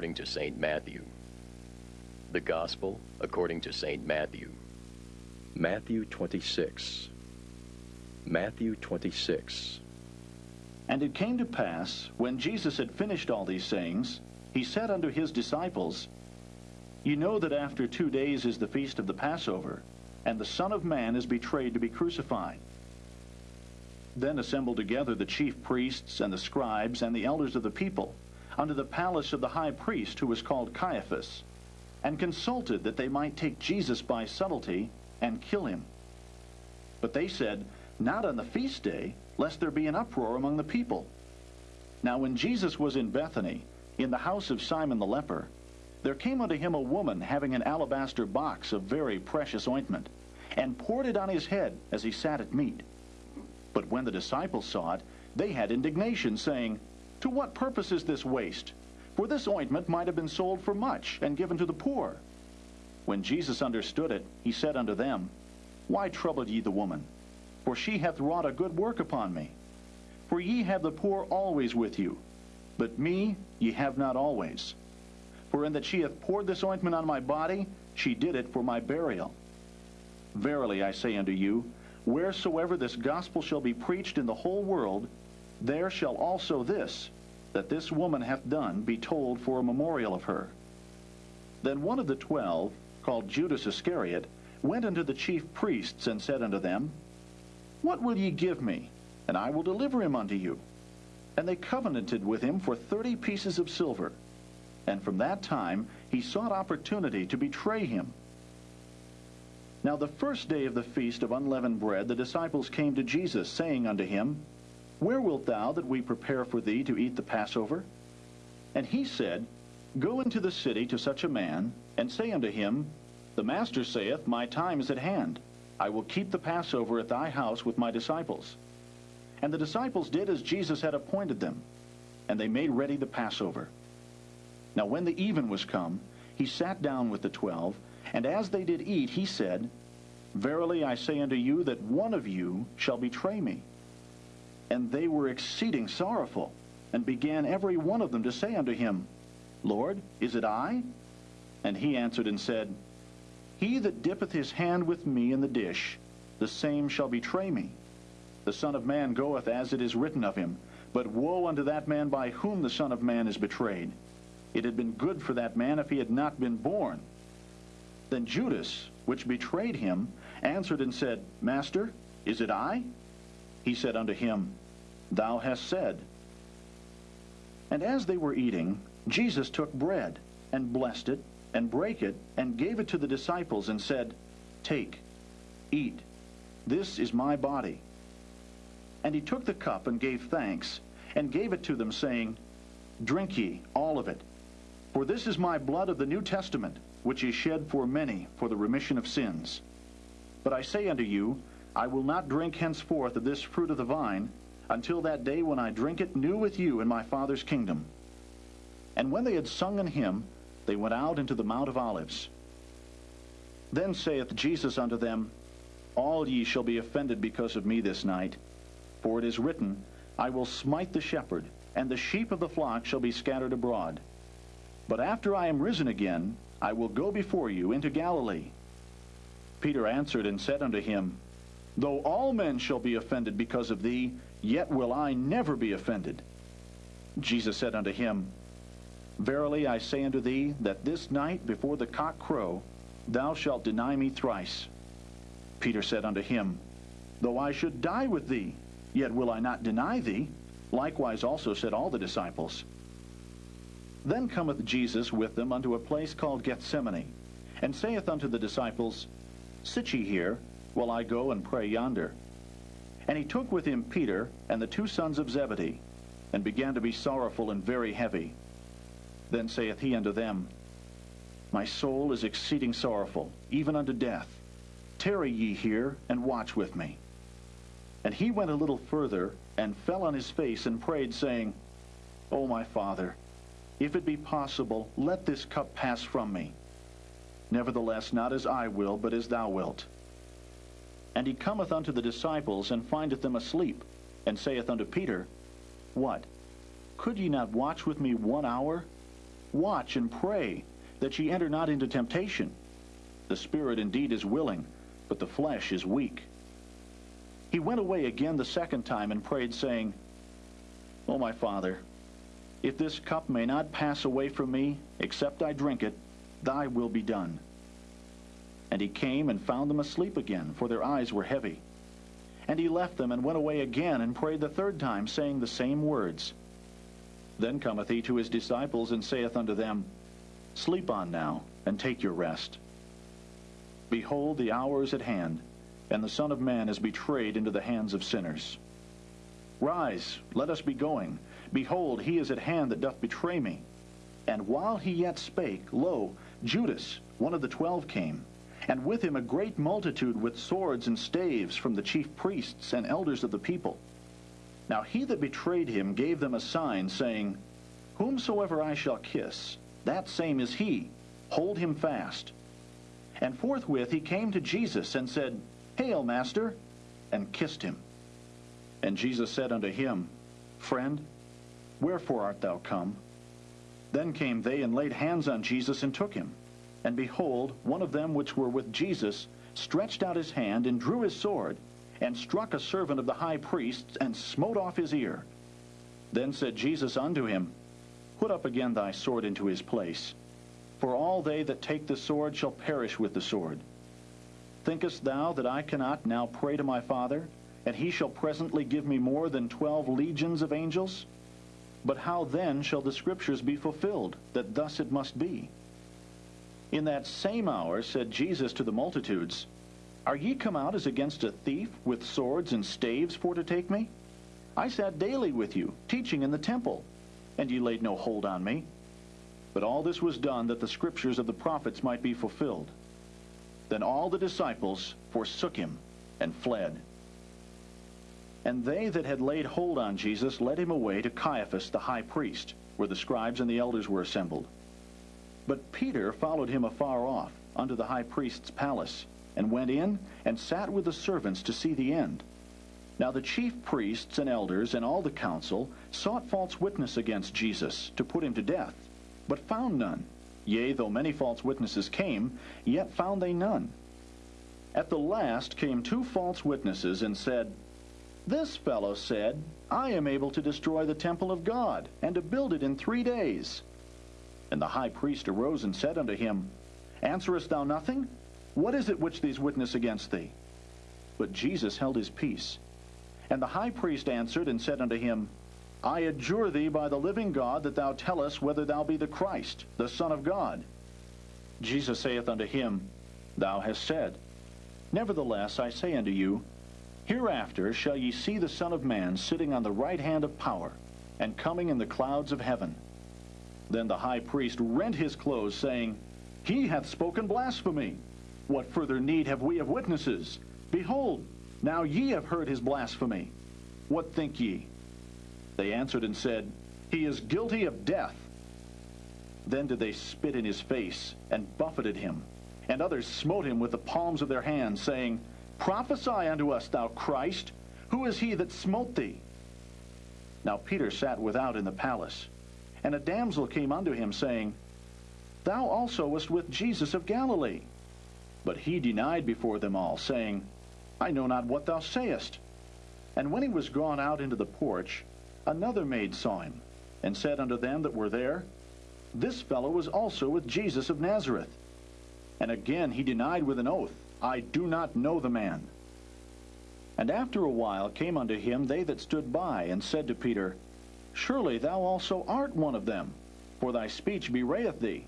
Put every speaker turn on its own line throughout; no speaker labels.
according to St. Matthew. The Gospel according to St. Matthew.
Matthew 26. Matthew 26.
And it came to pass, when Jesus had finished all these sayings, he said unto his disciples, You know that after two days is the feast of the Passover, and the Son of Man is betrayed to be crucified. Then assembled together the chief priests and the scribes and the elders of the people unto the palace of the high priest who was called Caiaphas, and consulted that they might take Jesus by subtlety and kill him. But they said, Not on the feast day, lest there be an uproar among the people. Now when Jesus was in Bethany, in the house of Simon the leper, there came unto him a woman having an alabaster box of very precious ointment, and poured it on his head as he sat at meat. But when the disciples saw it, they had indignation, saying, To what purpose is this waste? For this ointment might have been sold for much, and given to the poor. When Jesus understood it, he said unto them, Why trouble ye the woman? For she hath wrought a good work upon me. For ye have the poor always with you, but me ye have not always. For in that she hath poured this ointment on my body, she did it for my burial. Verily I say unto you, wheresoever this gospel shall be preached in the whole world, there shall also this, that this woman hath done, be told for a memorial of her. Then one of the twelve, called Judas Iscariot, went unto the chief priests, and said unto them, What will ye give me? And I will deliver him unto you. And they covenanted with him for thirty pieces of silver. And from that time he sought opportunity to betray him. Now the first day of the feast of unleavened bread the disciples came to Jesus, saying unto him, Where wilt thou that we prepare for thee to eat the Passover? And he said, Go into the city to such a man, and say unto him, The Master saith, My time is at hand. I will keep the Passover at thy house with my disciples. And the disciples did as Jesus had appointed them, and they made ready the Passover. Now when the even was come, he sat down with the twelve, and as they did eat, he said, Verily I say unto you that one of you shall betray me. And they were exceeding sorrowful, and began every one of them to say unto him, Lord, is it I? And he answered and said, He that dippeth his hand with me in the dish, the same shall betray me. The Son of Man goeth as it is written of him, but woe unto that man by whom the Son of Man is betrayed. It had been good for that man if he had not been born. Then Judas, which betrayed him, answered and said, Master, is it I? He said unto him, Thou hast said. And as they were eating, Jesus took bread, and blessed it, and brake it, and gave it to the disciples, and said, Take, eat, this is my body. And he took the cup, and gave thanks, and gave it to them, saying, Drink ye all of it, for this is my blood of the New Testament, which is shed for many for the remission of sins. But I say unto you, I will not drink henceforth of this fruit of the vine, until that day when I drink it new with you in my Father's kingdom. And when they had sung an hymn, they went out into the Mount of Olives. Then saith Jesus unto them, All ye shall be offended because of me this night. For it is written, I will smite the shepherd, and the sheep of the flock shall be scattered abroad. But after I am risen again, I will go before you into Galilee. Peter answered and said unto him, Though all men shall be offended because of thee, yet will I never be offended. Jesus said unto him, Verily I say unto thee, that this night before the cock crow, thou shalt deny me thrice. Peter said unto him, Though I should die with thee, yet will I not deny thee. Likewise also said all the disciples. Then cometh Jesus with them unto a place called Gethsemane, and saith unto the disciples, Sit ye here, while I go and pray yonder. And he took with him Peter and the two sons of Zebedee, and began to be sorrowful and very heavy. Then saith he unto them, My soul is exceeding sorrowful, even unto death. Tarry ye here, and watch with me. And he went a little further, and fell on his face, and prayed, saying, O my Father, if it be possible, let this cup pass from me. Nevertheless, not as I will, but as thou wilt. And he cometh unto the disciples, and findeth them asleep, and saith unto Peter, What? Could ye not watch with me one hour? Watch and pray, that ye enter not into temptation. The spirit indeed is willing, but the flesh is weak. He went away again the second time and prayed, saying, O my Father, if this cup may not pass away from me, except I drink it, thy will be done. And he came and found them asleep again, for their eyes were heavy. And he left them and went away again and prayed the third time, saying the same words. Then cometh he to his disciples and saith unto them, Sleep on now, and take your rest. Behold, the hour is at hand, and the Son of Man is betrayed into the hands of sinners. Rise, let us be going. Behold, he is at hand that doth betray me. And while he yet spake, lo, Judas, one of the twelve, came, and with him a great multitude with swords and staves from the chief priests and elders of the people. Now he that betrayed him gave them a sign, saying, Whomsoever I shall kiss, that same is he. Hold him fast. And forthwith he came to Jesus and said, Hail, Master, and kissed him. And Jesus said unto him, Friend, wherefore art thou come? Then came they and laid hands on Jesus and took him. And behold, one of them which were with Jesus stretched out his hand and drew his sword, and struck a servant of the high priest, and smote off his ear. Then said Jesus unto him, Put up again thy sword into his place. For all they that take the sword shall perish with the sword. Thinkest thou that I cannot now pray to my Father, and he shall presently give me more than twelve legions of angels? But how then shall the scriptures be fulfilled, that thus it must be? In that same hour said Jesus to the multitudes, Are ye come out as against a thief, with swords and staves for to take me? I sat daily with you, teaching in the temple, and ye laid no hold on me. But all this was done that the scriptures of the prophets might be fulfilled. Then all the disciples forsook him and fled. And they that had laid hold on Jesus led him away to Caiaphas the high priest, where the scribes and the elders were assembled. But Peter followed him afar off, unto the high priest's palace, and went in and sat with the servants to see the end. Now the chief priests and elders and all the council sought false witness against Jesus to put him to death, but found none. Yea, though many false witnesses came, yet found they none. At the last came two false witnesses and said, This fellow said, I am able to destroy the temple of God, and to build it in three days. And the high priest arose and said unto him, Answerest thou nothing? What is it which these witness against thee? But Jesus held his peace. And the high priest answered and said unto him, I adjure thee by the living God that thou tell us whether thou be the Christ, the Son of God. Jesus saith unto him, Thou hast said. Nevertheless, I say unto you, Hereafter shall ye see the Son of Man sitting on the right hand of power, and coming in the clouds of heaven. Then the high priest rent his clothes, saying, He hath spoken blasphemy. What further need have we of witnesses? Behold, now ye have heard his blasphemy. What think ye? They answered and said, He is guilty of death. Then did they spit in his face, and buffeted him. And others smote him with the palms of their hands, saying, Prophesy unto us, thou Christ. Who is he that smote thee? Now Peter sat without in the palace. And a damsel came unto him, saying, Thou also wast with Jesus of Galilee. But he denied before them all, saying, I know not what thou sayest. And when he was gone out into the porch, Another maid saw him, and said unto them that were there, This fellow was also with Jesus of Nazareth. And again he denied with an oath, I do not know the man. And after a while came unto him they that stood by, and said to Peter, Surely thou also art one of them, for thy speech bewrayeth thee.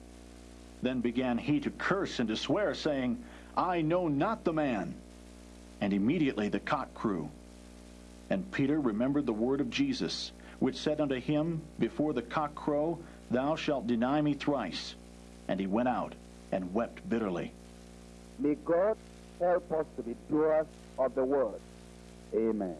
Then began he to curse and to swear, saying, I know not the man. And immediately the cock crew. And Peter remembered the word of Jesus, which said unto him, Before the cock crow, thou shalt deny me thrice. And he went out and wept bitterly.
May God help us to be doers of the word. Amen.